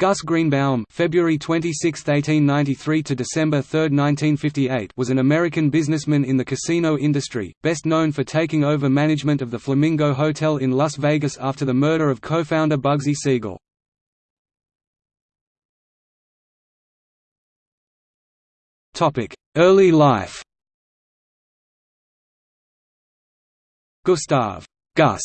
Gus Greenbaum February 26, 1893 to December 3, 1958 was an American businessman in the casino industry, best known for taking over management of the Flamingo Hotel in Las Vegas after the murder of co-founder Bugsy Siegel. Early life Gustav Gus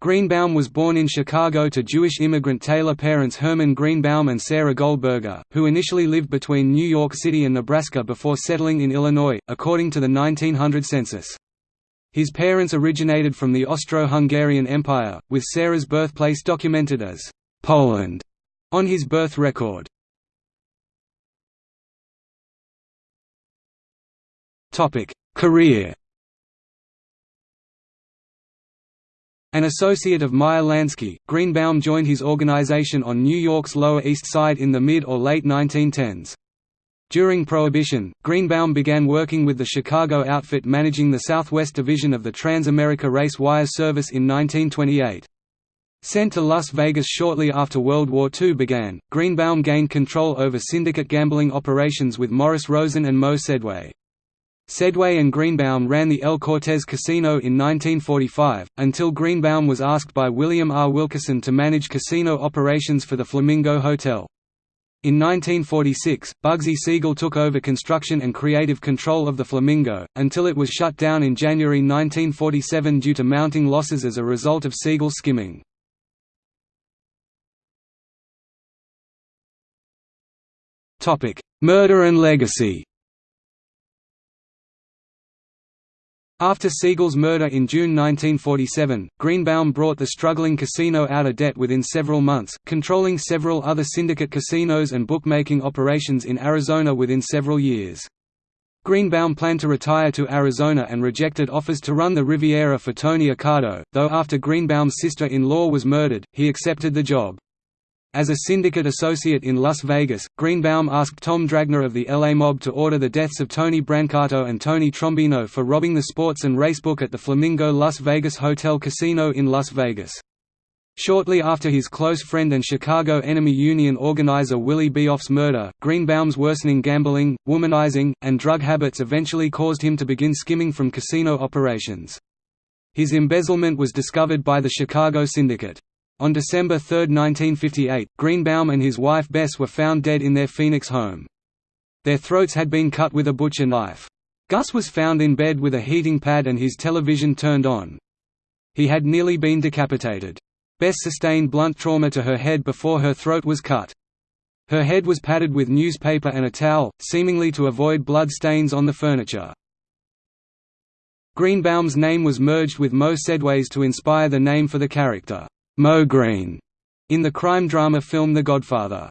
Greenbaum was born in Chicago to Jewish immigrant tailor parents Herman Greenbaum and Sarah Goldberger, who initially lived between New York City and Nebraska before settling in Illinois, according to the 1900 census. His parents originated from the Austro-Hungarian Empire, with Sarah's birthplace documented as Poland on his birth record. Career An associate of Meyer Lansky, Greenbaum joined his organization on New York's Lower East Side in the mid or late 1910s. During Prohibition, Greenbaum began working with the Chicago outfit managing the Southwest Division of the Trans-America Race Wire Service in 1928. Sent to Las Vegas shortly after World War II began, Greenbaum gained control over syndicate gambling operations with Morris Rosen and Moe Sedway. Sedway and Greenbaum ran the El Cortez Casino in 1945, until Greenbaum was asked by William R. Wilkerson to manage casino operations for the Flamingo Hotel. In 1946, Bugsy Siegel took over construction and creative control of the Flamingo, until it was shut down in January 1947 due to mounting losses as a result of Siegel's skimming. Murder and legacy After Siegel's murder in June 1947, Greenbaum brought the struggling casino out of debt within several months, controlling several other syndicate casinos and bookmaking operations in Arizona within several years. Greenbaum planned to retire to Arizona and rejected offers to run the Riviera for Tony Accardo, though after Greenbaum's sister-in-law was murdered, he accepted the job. As a syndicate associate in Las Vegas, Greenbaum asked Tom Dragna of the LA Mob to order the deaths of Tony Brancato and Tony Trombino for robbing the sports and racebook at the Flamingo Las Vegas Hotel Casino in Las Vegas. Shortly after his close friend and Chicago Enemy Union organizer Willie Bioff's murder, Greenbaum's worsening gambling, womanizing, and drug habits eventually caused him to begin skimming from casino operations. His embezzlement was discovered by the Chicago Syndicate. On December 3, 1958, Greenbaum and his wife Bess were found dead in their Phoenix home. Their throats had been cut with a butcher knife. Gus was found in bed with a heating pad and his television turned on. He had nearly been decapitated. Bess sustained blunt trauma to her head before her throat was cut. Her head was padded with newspaper and a towel, seemingly to avoid blood stains on the furniture. Greenbaum's name was merged with Moe Sedway's to inspire the name for the character. Moe Green in the crime drama film The Godfather.